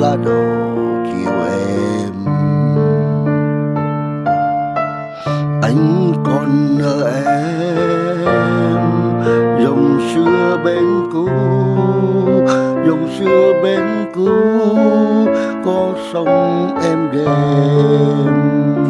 là đồ chiều em. Anh còn nợ em, dòng xưa bên cũ, dòng xưa bên cũ, có sông em đêm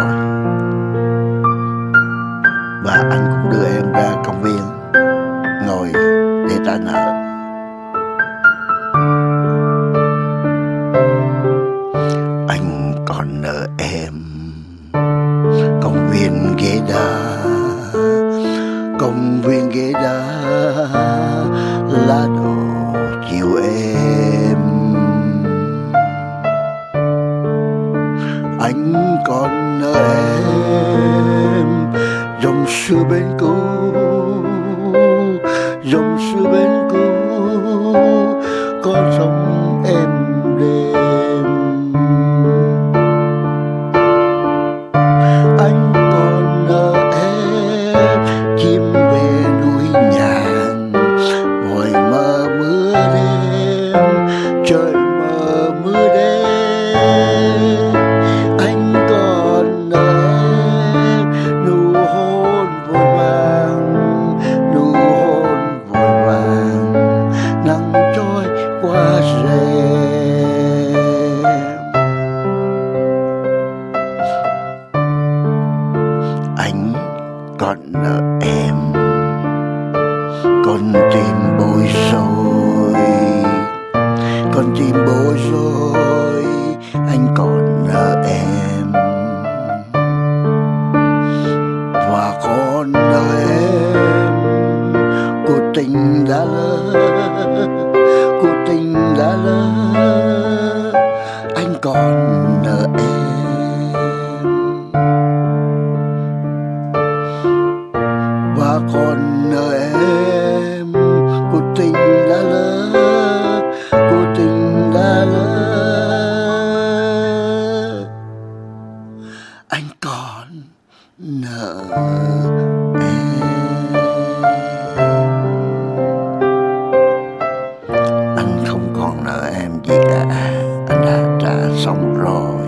cho và anh cũng đưa em ra công viên, ngồi để trả nợ anh còn nợ em công viên ghế đá, công viên ghế đá, lá đổ chiều em. Anh còn nợ em dòng xưa bên cũ dòng xưa bên cũ có sông còn nợ em. Con tim bối rối. Con tim bối rối, anh còn nợ em. Và con nợ em cuộc tình đã lỡ cuộc tình đã lỡ, anh còn nợ em. Anh còn nợ em. Anh không còn nợ em gì cả. Anh đã trả xong rồi.